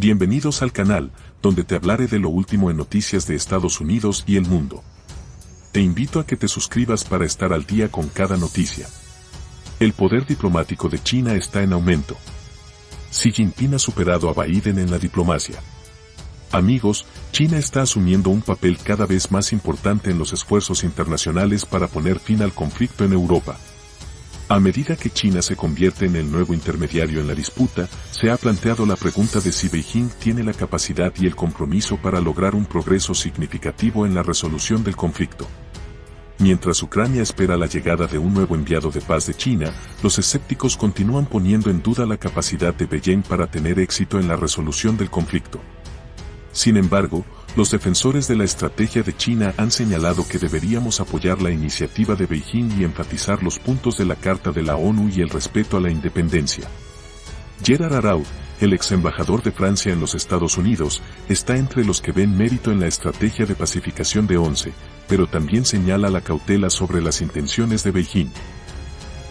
Bienvenidos al canal, donde te hablaré de lo último en noticias de Estados Unidos y el mundo. Te invito a que te suscribas para estar al día con cada noticia. El poder diplomático de China está en aumento. Xi Jinping ha superado a Biden en la diplomacia. Amigos, China está asumiendo un papel cada vez más importante en los esfuerzos internacionales para poner fin al conflicto en Europa. A medida que China se convierte en el nuevo intermediario en la disputa, se ha planteado la pregunta de si Beijing tiene la capacidad y el compromiso para lograr un progreso significativo en la resolución del conflicto. Mientras Ucrania espera la llegada de un nuevo enviado de paz de China, los escépticos continúan poniendo en duda la capacidad de Beijing para tener éxito en la resolución del conflicto. Sin embargo, los defensores de la estrategia de China han señalado que deberíamos apoyar la iniciativa de Beijing y enfatizar los puntos de la Carta de la ONU y el respeto a la independencia. Gerard Araud, el ex embajador de Francia en los Estados Unidos, está entre los que ven mérito en la estrategia de pacificación de ONCE, pero también señala la cautela sobre las intenciones de Beijing.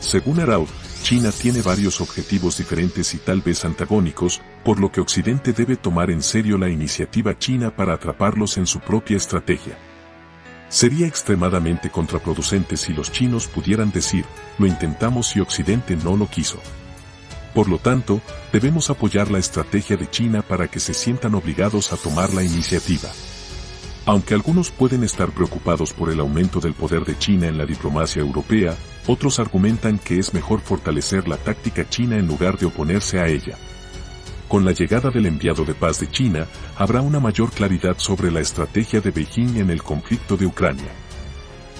Según Araud, China tiene varios objetivos diferentes y tal vez antagónicos, por lo que Occidente debe tomar en serio la iniciativa china para atraparlos en su propia estrategia. Sería extremadamente contraproducente si los chinos pudieran decir, lo intentamos y Occidente no lo quiso. Por lo tanto, debemos apoyar la estrategia de China para que se sientan obligados a tomar la iniciativa. Aunque algunos pueden estar preocupados por el aumento del poder de China en la diplomacia europea, otros argumentan que es mejor fortalecer la táctica china en lugar de oponerse a ella. Con la llegada del enviado de paz de China, habrá una mayor claridad sobre la estrategia de Beijing en el conflicto de Ucrania.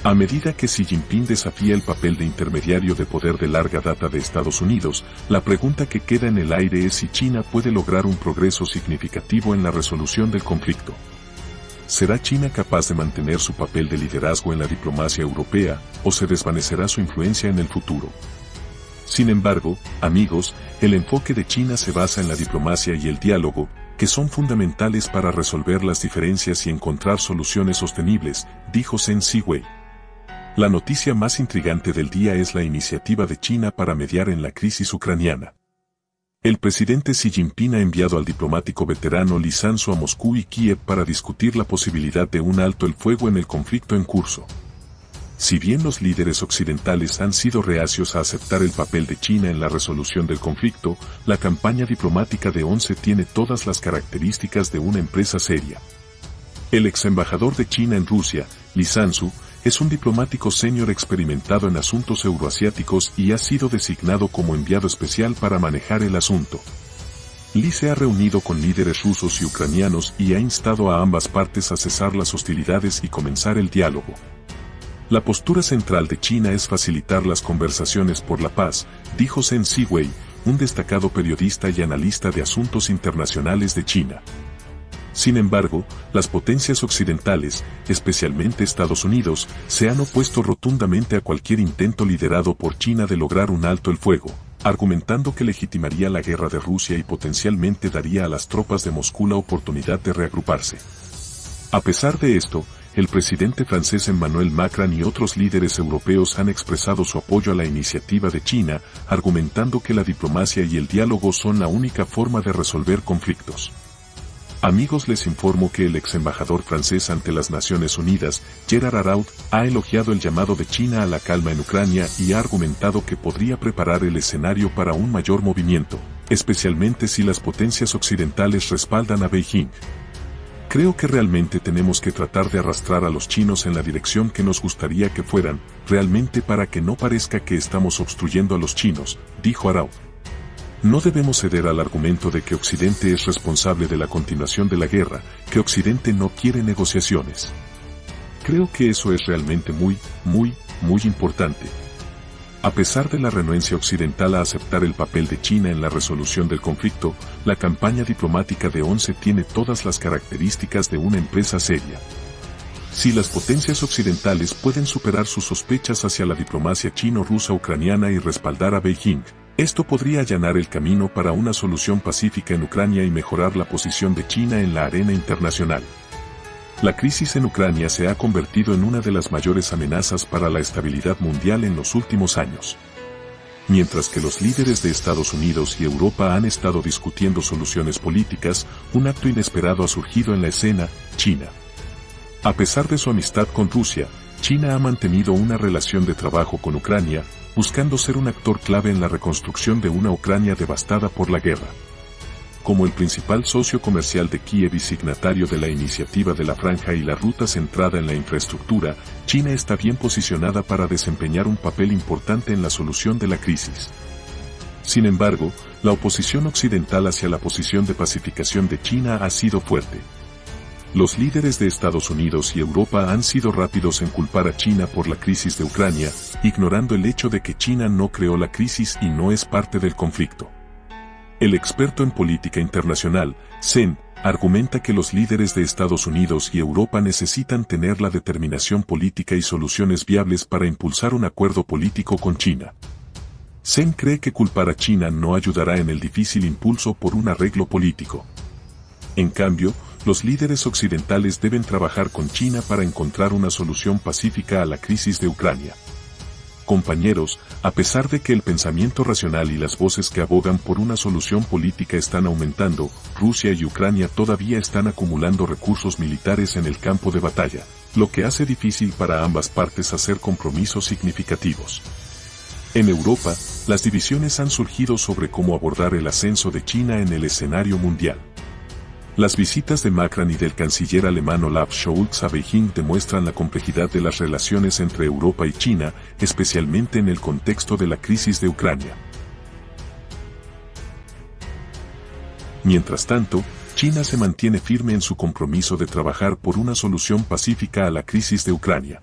A medida que Xi Jinping desafía el papel de intermediario de poder de larga data de Estados Unidos, la pregunta que queda en el aire es si China puede lograr un progreso significativo en la resolución del conflicto. ¿Será China capaz de mantener su papel de liderazgo en la diplomacia europea o se desvanecerá su influencia en el futuro? Sin embargo, amigos, el enfoque de China se basa en la diplomacia y el diálogo, que son fundamentales para resolver las diferencias y encontrar soluciones sostenibles, dijo Zheng Ziwei. La noticia más intrigante del día es la iniciativa de China para mediar en la crisis ucraniana. El presidente Xi Jinping ha enviado al diplomático veterano Li Sansu a Moscú y Kiev para discutir la posibilidad de un alto el fuego en el conflicto en curso. Si bien los líderes occidentales han sido reacios a aceptar el papel de China en la resolución del conflicto, la campaña diplomática de ONCE tiene todas las características de una empresa seria. El ex embajador de China en Rusia, Li es un diplomático senior experimentado en asuntos euroasiáticos y ha sido designado como enviado especial para manejar el asunto. Li se ha reunido con líderes rusos y ucranianos y ha instado a ambas partes a cesar las hostilidades y comenzar el diálogo. La postura central de China es facilitar las conversaciones por la paz, dijo Zheng Ziwei, un destacado periodista y analista de asuntos internacionales de China. Sin embargo, las potencias occidentales, especialmente Estados Unidos, se han opuesto rotundamente a cualquier intento liderado por China de lograr un alto el fuego, argumentando que legitimaría la guerra de Rusia y potencialmente daría a las tropas de Moscú la oportunidad de reagruparse. A pesar de esto, el presidente francés Emmanuel Macron y otros líderes europeos han expresado su apoyo a la iniciativa de China, argumentando que la diplomacia y el diálogo son la única forma de resolver conflictos. Amigos les informo que el ex embajador francés ante las Naciones Unidas, Gerard Araud, ha elogiado el llamado de China a la calma en Ucrania y ha argumentado que podría preparar el escenario para un mayor movimiento, especialmente si las potencias occidentales respaldan a Beijing. Creo que realmente tenemos que tratar de arrastrar a los chinos en la dirección que nos gustaría que fueran, realmente para que no parezca que estamos obstruyendo a los chinos, dijo Arau. No debemos ceder al argumento de que Occidente es responsable de la continuación de la guerra, que Occidente no quiere negociaciones. Creo que eso es realmente muy, muy, muy importante. A pesar de la renuencia occidental a aceptar el papel de China en la resolución del conflicto, la campaña diplomática de ONCE tiene todas las características de una empresa seria. Si las potencias occidentales pueden superar sus sospechas hacia la diplomacia chino-rusa ucraniana y respaldar a Beijing, esto podría allanar el camino para una solución pacífica en Ucrania y mejorar la posición de China en la arena internacional. La crisis en Ucrania se ha convertido en una de las mayores amenazas para la estabilidad mundial en los últimos años. Mientras que los líderes de Estados Unidos y Europa han estado discutiendo soluciones políticas, un acto inesperado ha surgido en la escena, China. A pesar de su amistad con Rusia, China ha mantenido una relación de trabajo con Ucrania, buscando ser un actor clave en la reconstrucción de una Ucrania devastada por la guerra. Como el principal socio comercial de Kiev y signatario de la iniciativa de la franja y la ruta centrada en la infraestructura, China está bien posicionada para desempeñar un papel importante en la solución de la crisis. Sin embargo, la oposición occidental hacia la posición de pacificación de China ha sido fuerte. Los líderes de Estados Unidos y Europa han sido rápidos en culpar a China por la crisis de Ucrania, ignorando el hecho de que China no creó la crisis y no es parte del conflicto. El experto en política internacional, Zen, argumenta que los líderes de Estados Unidos y Europa necesitan tener la determinación política y soluciones viables para impulsar un acuerdo político con China. Zen cree que culpar a China no ayudará en el difícil impulso por un arreglo político. En cambio, los líderes occidentales deben trabajar con China para encontrar una solución pacífica a la crisis de Ucrania. Compañeros, a pesar de que el pensamiento racional y las voces que abogan por una solución política están aumentando, Rusia y Ucrania todavía están acumulando recursos militares en el campo de batalla, lo que hace difícil para ambas partes hacer compromisos significativos. En Europa, las divisiones han surgido sobre cómo abordar el ascenso de China en el escenario mundial. Las visitas de Macron y del canciller alemán Olaf Scholz a Beijing demuestran la complejidad de las relaciones entre Europa y China, especialmente en el contexto de la crisis de Ucrania. Mientras tanto, China se mantiene firme en su compromiso de trabajar por una solución pacífica a la crisis de Ucrania.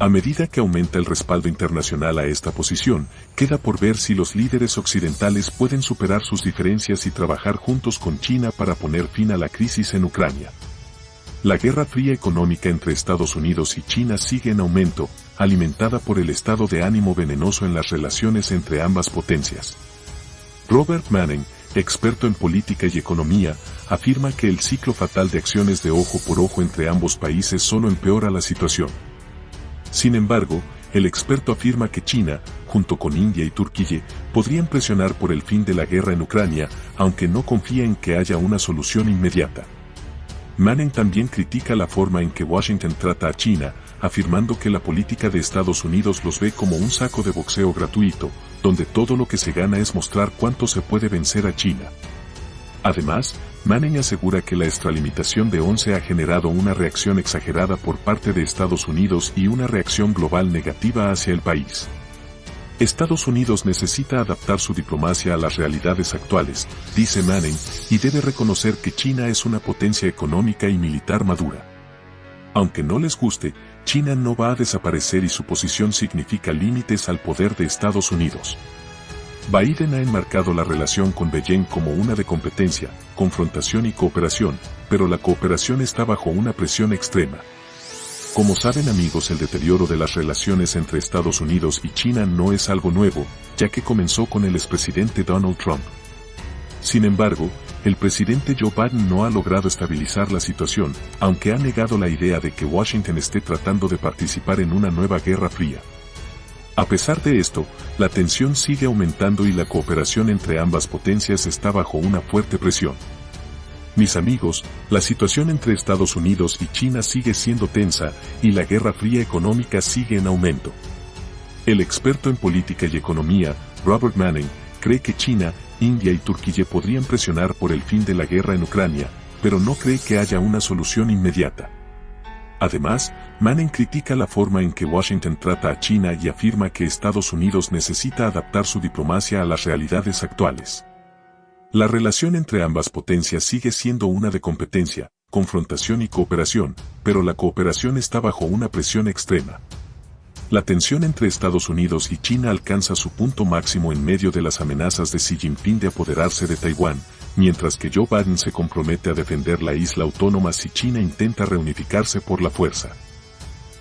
A medida que aumenta el respaldo internacional a esta posición, queda por ver si los líderes occidentales pueden superar sus diferencias y trabajar juntos con China para poner fin a la crisis en Ucrania. La guerra fría económica entre Estados Unidos y China sigue en aumento, alimentada por el estado de ánimo venenoso en las relaciones entre ambas potencias. Robert Manning, experto en política y economía, afirma que el ciclo fatal de acciones de ojo por ojo entre ambos países solo empeora la situación. Sin embargo, el experto afirma que China, junto con India y Turquía, podrían presionar por el fin de la guerra en Ucrania, aunque no confía en que haya una solución inmediata. Manning también critica la forma en que Washington trata a China, afirmando que la política de Estados Unidos los ve como un saco de boxeo gratuito, donde todo lo que se gana es mostrar cuánto se puede vencer a China. Además, Manning asegura que la extralimitación de 11 ha generado una reacción exagerada por parte de Estados Unidos y una reacción global negativa hacia el país. Estados Unidos necesita adaptar su diplomacia a las realidades actuales, dice Manning, y debe reconocer que China es una potencia económica y militar madura. Aunque no les guste, China no va a desaparecer y su posición significa límites al poder de Estados Unidos. Biden ha enmarcado la relación con Beijing como una de competencia, confrontación y cooperación, pero la cooperación está bajo una presión extrema. Como saben amigos el deterioro de las relaciones entre Estados Unidos y China no es algo nuevo, ya que comenzó con el expresidente Donald Trump. Sin embargo, el presidente Joe Biden no ha logrado estabilizar la situación, aunque ha negado la idea de que Washington esté tratando de participar en una nueva guerra fría. A pesar de esto, la tensión sigue aumentando y la cooperación entre ambas potencias está bajo una fuerte presión. Mis amigos, la situación entre Estados Unidos y China sigue siendo tensa y la guerra fría económica sigue en aumento. El experto en política y economía, Robert Manning, cree que China, India y Turquía podrían presionar por el fin de la guerra en Ucrania, pero no cree que haya una solución inmediata. Además, Manning critica la forma en que Washington trata a China y afirma que Estados Unidos necesita adaptar su diplomacia a las realidades actuales. La relación entre ambas potencias sigue siendo una de competencia, confrontación y cooperación, pero la cooperación está bajo una presión extrema. La tensión entre Estados Unidos y China alcanza su punto máximo en medio de las amenazas de Xi Jinping de apoderarse de Taiwán, mientras que Joe Biden se compromete a defender la isla autónoma si China intenta reunificarse por la fuerza.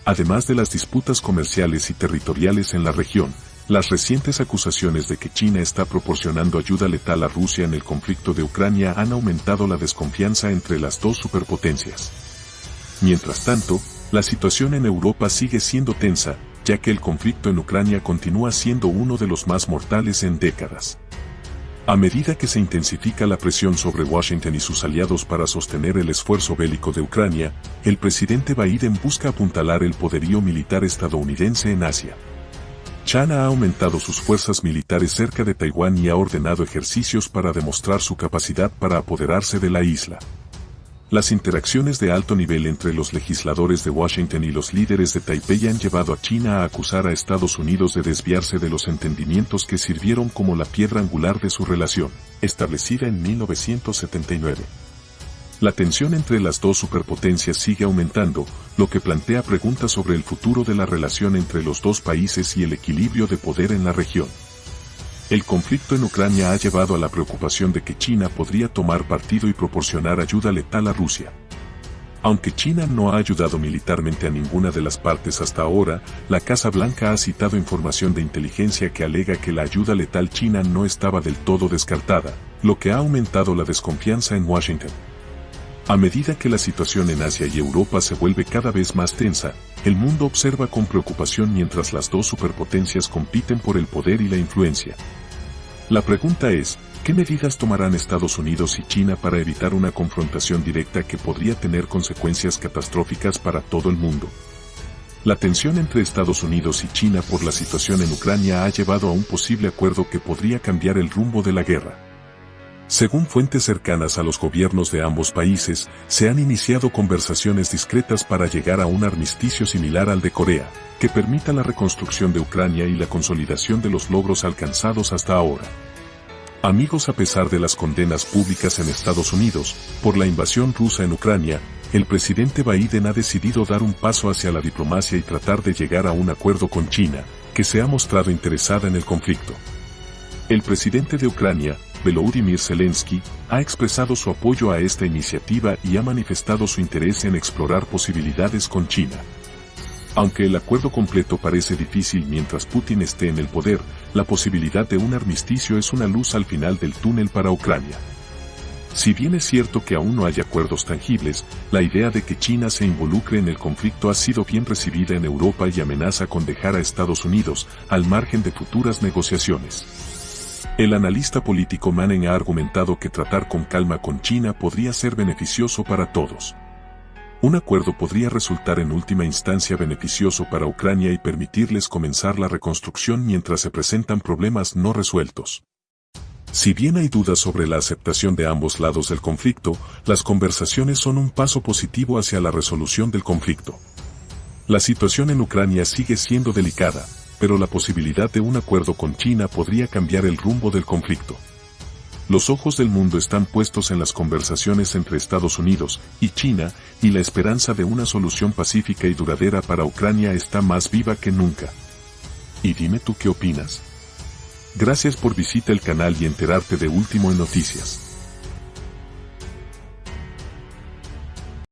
Además de las disputas comerciales y territoriales en la región, las recientes acusaciones de que China está proporcionando ayuda letal a Rusia en el conflicto de Ucrania han aumentado la desconfianza entre las dos superpotencias. Mientras tanto, la situación en Europa sigue siendo tensa, ya que el conflicto en Ucrania continúa siendo uno de los más mortales en décadas. A medida que se intensifica la presión sobre Washington y sus aliados para sostener el esfuerzo bélico de Ucrania, el presidente Biden busca apuntalar el poderío militar estadounidense en Asia. China ha aumentado sus fuerzas militares cerca de Taiwán y ha ordenado ejercicios para demostrar su capacidad para apoderarse de la isla. Las interacciones de alto nivel entre los legisladores de Washington y los líderes de Taipei han llevado a China a acusar a Estados Unidos de desviarse de los entendimientos que sirvieron como la piedra angular de su relación, establecida en 1979. La tensión entre las dos superpotencias sigue aumentando, lo que plantea preguntas sobre el futuro de la relación entre los dos países y el equilibrio de poder en la región. El conflicto en Ucrania ha llevado a la preocupación de que China podría tomar partido y proporcionar ayuda letal a Rusia. Aunque China no ha ayudado militarmente a ninguna de las partes hasta ahora, la Casa Blanca ha citado información de inteligencia que alega que la ayuda letal china no estaba del todo descartada, lo que ha aumentado la desconfianza en Washington. A medida que la situación en Asia y Europa se vuelve cada vez más tensa, el mundo observa con preocupación mientras las dos superpotencias compiten por el poder y la influencia. La pregunta es, ¿qué medidas tomarán Estados Unidos y China para evitar una confrontación directa que podría tener consecuencias catastróficas para todo el mundo? La tensión entre Estados Unidos y China por la situación en Ucrania ha llevado a un posible acuerdo que podría cambiar el rumbo de la guerra. Según fuentes cercanas a los gobiernos de ambos países, se han iniciado conversaciones discretas para llegar a un armisticio similar al de Corea, que permita la reconstrucción de Ucrania y la consolidación de los logros alcanzados hasta ahora. Amigos a pesar de las condenas públicas en Estados Unidos, por la invasión rusa en Ucrania, el presidente Biden ha decidido dar un paso hacia la diplomacia y tratar de llegar a un acuerdo con China, que se ha mostrado interesada en el conflicto. El presidente de Ucrania, Volodymyr Zelensky, ha expresado su apoyo a esta iniciativa y ha manifestado su interés en explorar posibilidades con China. Aunque el acuerdo completo parece difícil mientras Putin esté en el poder, la posibilidad de un armisticio es una luz al final del túnel para Ucrania. Si bien es cierto que aún no hay acuerdos tangibles, la idea de que China se involucre en el conflicto ha sido bien recibida en Europa y amenaza con dejar a Estados Unidos al margen de futuras negociaciones. El analista político Manen ha argumentado que tratar con calma con China podría ser beneficioso para todos. Un acuerdo podría resultar en última instancia beneficioso para Ucrania y permitirles comenzar la reconstrucción mientras se presentan problemas no resueltos. Si bien hay dudas sobre la aceptación de ambos lados del conflicto, las conversaciones son un paso positivo hacia la resolución del conflicto. La situación en Ucrania sigue siendo delicada, pero la posibilidad de un acuerdo con China podría cambiar el rumbo del conflicto. Los ojos del mundo están puestos en las conversaciones entre Estados Unidos y China, y la esperanza de una solución pacífica y duradera para Ucrania está más viva que nunca. Y dime tú qué opinas. Gracias por visitar el canal y enterarte de último en noticias.